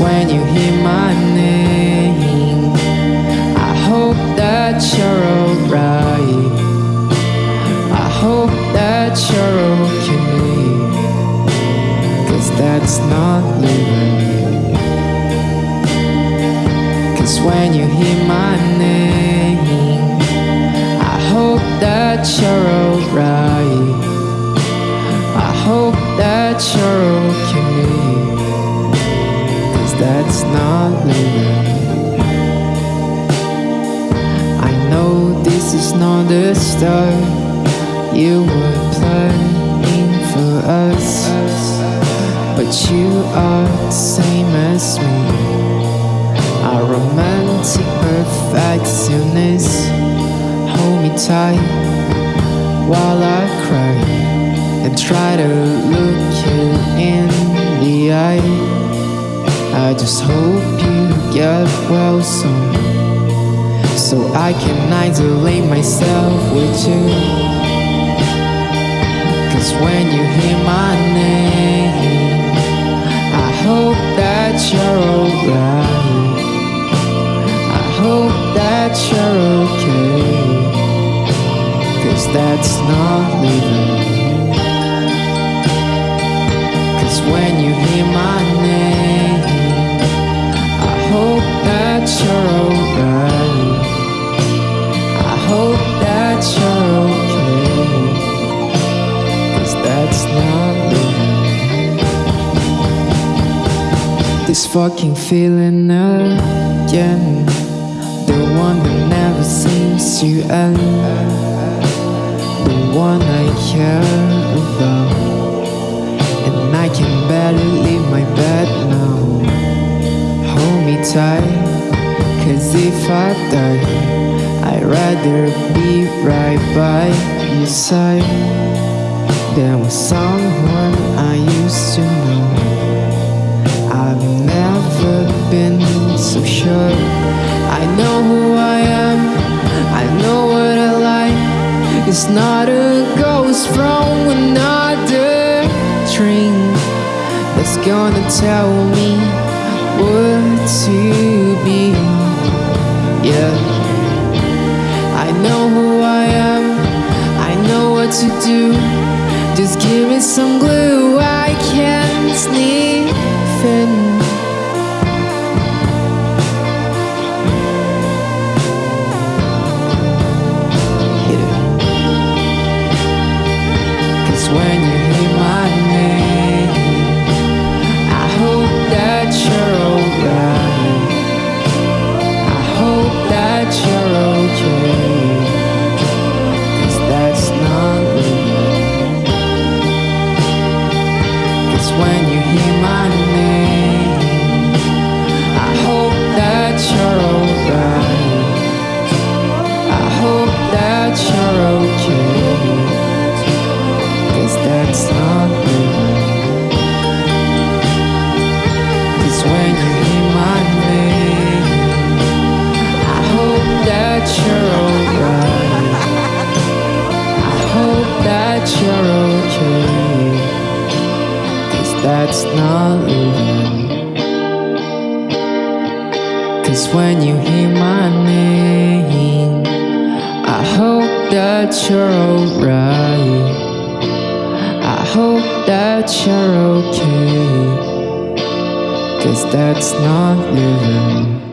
when you hear my name, I hope that you're alright. I hope that you're okay. Cause that's not living. Cause when you hear my name, I hope that you're alright. I hope that you're okay. That's not living. I know this is not the start. You were planning for us, but you are the same as me. A romantic perfectionist. Hold me tight while I cry and try to look you in the eye. I just hope you get well soon, so I can isolate myself with you. Cause when you hear my name, I hope that you're alright. I hope that you're okay. Cause that's not living. Cause when you fucking feeling again. The one that never seems to end. The one I care about. And I can barely leave my bed now. Hold me tight. Cause if I die, I'd rather be right by your side than with someone I used to know. Been so sure. I know who I am, I know what I like. It's not a ghost from another dream that's gonna tell me what to be. Yeah, I know who I am, I know what to do. Just give me some glue, I can't sniff in. When you hear my name, I hope that's not living. Cause when you hear my name, I hope that you're alright. I hope that you're okay. Cause that's not living.